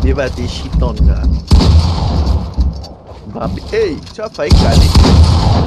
Bambi vai ter chitão, cara. Bambi. Ei, deixa eu falar, cara.